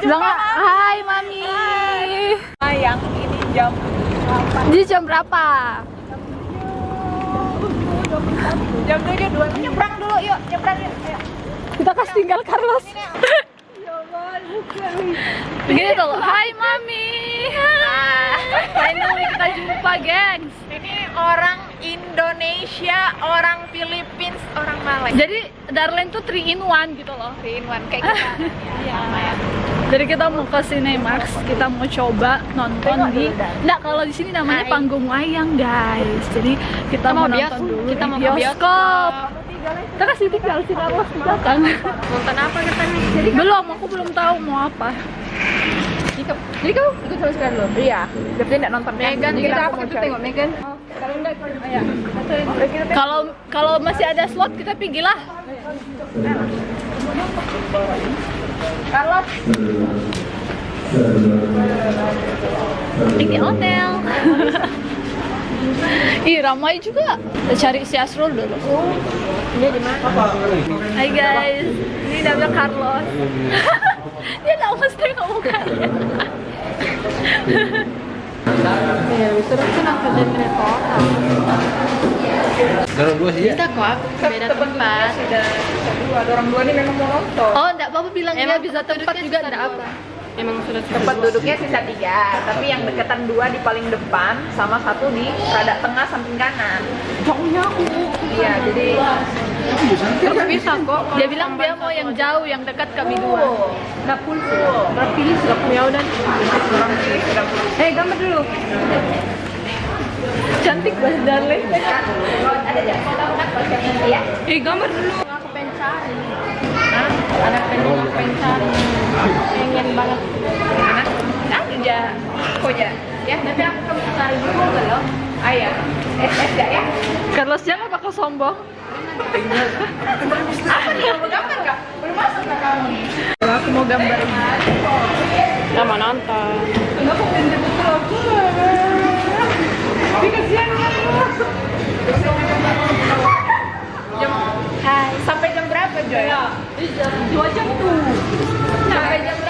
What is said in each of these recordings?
Bilang, hai mami. Sayang ini jam Jadi jam berapa? jam tujuh dua nyebrang dulu yuk nyebrang yuk ayo. Kita kasih tinggal Carlos. Begini tuh, hai mami. Finally kita jumpa, gengs. ini orang Indonesia orang Philippines orang Malay Jadi Darlene tuh 3 in 1 gitu loh. three in one kayak kita Iya. Jadi kita mau ke Cinemax, kita mau coba nonton di Nggak, kalau di sini namanya Hai. panggung wayang, guys. Jadi kita, mau, mau nonton bioskop. dulu Kita mau ke bioskop. Kita kasih tinggal si Carlos di belakang. nonton apa katanya Jadi belum, aku belum tahu mau apa. jadi kau ikut sama sekali dulu iya berarti tidak nonton Megan kita apa kita tengok Megan kalau enggak ya Kalau kalau masih ada slot kita pergi lah. Carlos Ini hotel. Ih, ramai juga. Kita cari si Asrul dulu. dia di mana Hai guys, ini namanya Carlos. Dia tahu mesti ngomong kaya. Ya Dorong dua sih ya. Kita kok aku beda tempat. sudah dua ada orang dua ini memang mau nonton Oh, enggak apa-apa bilang dia Emang bisa tempat juga enggak dua apa. orang. Emang sudah tempat duduknya sisa tiga tapi yang deketan dua di paling depan sama satu di rada tengah samping kanan Jauhnya aku. iya jadi Terus bisa kok. Dia bilang dia mau yang jauh, yang dekat kami dua. dapur berapa pilih sudah Ya udah. Eh, gambar dulu. Cantik banget Darlene. ada iya Eh gambar dulu. Aku pengen cari. Anak pengen aku pengen cari. Pengen banget. mana ada aja kok ya ya tapi aku kamu cari dulu loh ayah es es gak ya Carlos jangan bakal sombong. apa nih kamu gambar gak belum masuk gak kamu nih Aku mau gambar mau nonton. Kenapa pengen betul aku? Tapi kasihan. Jam Hai. Sampai jam berapa Joy? Jam dua jam tuh. Sampai jam berapa?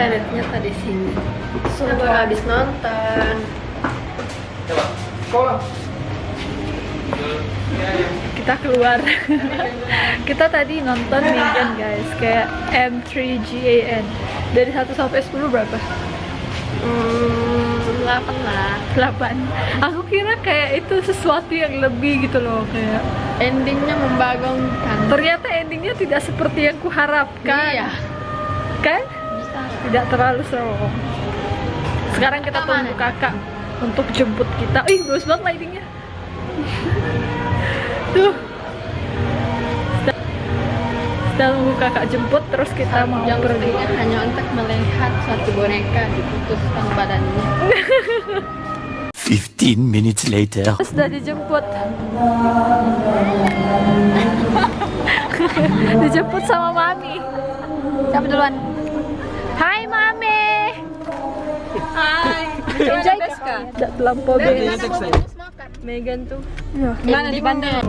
Ada toiletnya tadi sini. Sudah baru habis nonton. Kita keluar. Kita tadi nonton Megan guys, kayak M3GAN. Dari 1 sampai 10 berapa? Hmm, 8 lah. 8. Aku kira kayak itu sesuatu yang lebih gitu loh, kayak Endingnya membagongkan. ternyata endingnya tidak seperti yang kuharapkan. Iya. Kan? Tidak terlalu serong. Sekarang kita tunggu mana? kakak untuk jemput kita. Ih, bagus banget lightingnya. Tuh. Kita, kita tunggu kakak jemput, terus kita mau Yang pergi. hanya untuk melihat suatu boneka diputuskan badannya. 15 minutes later. Sudah dijemput. dijemput sama mami. Siapa duluan? Hai Mame. Hai. Enjoy ka? Tidak terlampau. Dari makan? Megan tuh. Iya. Mana di bandara?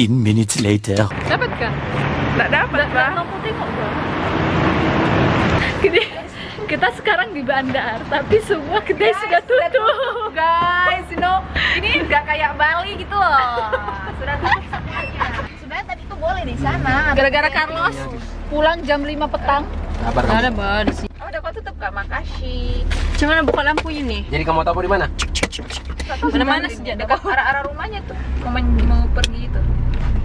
15 minutes later. Dapat kan? tidak dapat, Pak. Nggak tengok, Bang. Gede. Kita sekarang di bandar, tapi semua kedai guys, sudah tutup. Guys, you know, ini nggak kayak Bali gitu loh. Sudah tutup semuanya. Sebenarnya tadi tuh boleh di sana. Gara-gara Carlos iya, iya. pulang jam 5 petang. Kabar kamu? Ada, Bang, di. Oh, udah kok tutup, Kak. Makasih. Cuman buka lampu ini. Jadi kamu tahu di mana? Mana-mana sejak dekat arah-arah rumahnya tuh. Mau, mau pergi itu.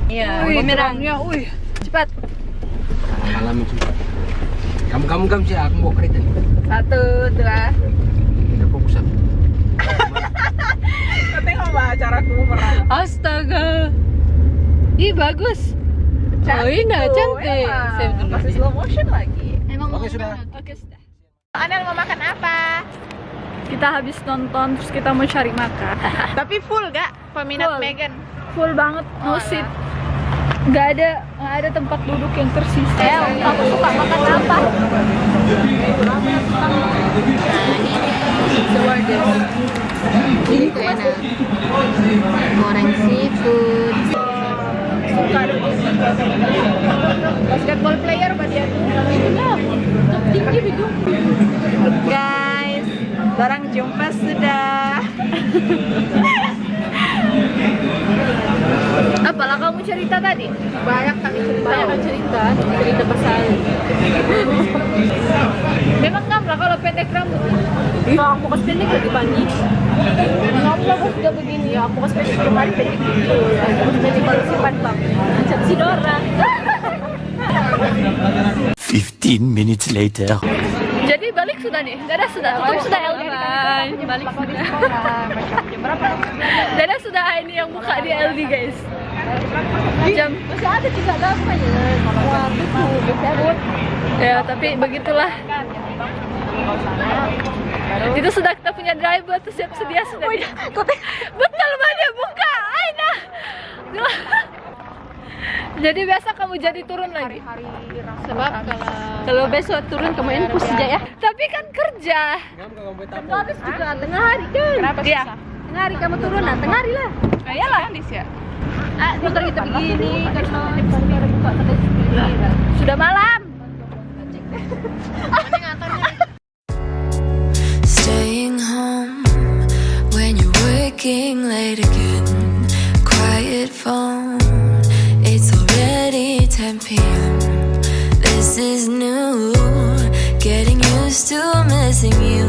Iya. Bumerang. terangnya, wih. Cepat. Malam itu. Kamu kamu kamu sih aku mau kereta. Satu, dua. Udah fokus aku. Tengok mbak acaraku merang. Astaga. Ih bagus. Oh indah cantik. Dulu. Masih slow motion lagi. Emang Oke sudah. Oke, sudah. Anel mau makan apa? Kita habis nonton terus kita mau cari makan. Tapi full gak peminat Full. Megan? Full banget, no seat. Gak ada nggak ada tempat duduk yang tersisa. El, kamu suka makan apa? Ini tuh enak. Goreng seafood. Suka Basketball player apa dia? Tinggi hidung. Guys, orang jumpa sudah. Apalah kamu cerita tadi? Banyak kami cerita. Banyak cerita, cerita pasal. Memang kamu lah kalau pendek rambut. Kalau aku pas pendek lebih banyak. Kamu lah kok sudah begini ya, aku pas pendek kemarin pendek gitu. Aku pas pendek kalau simpan bang. Macam si Dora. 15 minutes later. Jadi balik sudah nih, Dada sudah, tutup sudah LD. Balik sudah. Dada sudah ini yang buka di LD guys. Jam Masih ada juga dalamnya. Wah, betul. Betul. ya tapi begitulah. Itu sudah kita punya driver tuh siap sedia sudah. Betul banget buka, Aina. Jadi biasa kamu jadi turun lagi. Sebab kalau kalau besok turun kamu infus saja ya. Tapi kan kerja. Habis juga tengah hari kan. Kenapa? Tengah hari kamu turun tengah hari lah. Iyalah. Ah, motor kita begini karena Sudah malam. Staying home when you're working late again. Quiet phone, it's already 10 p.m. This is new, getting used to missing you.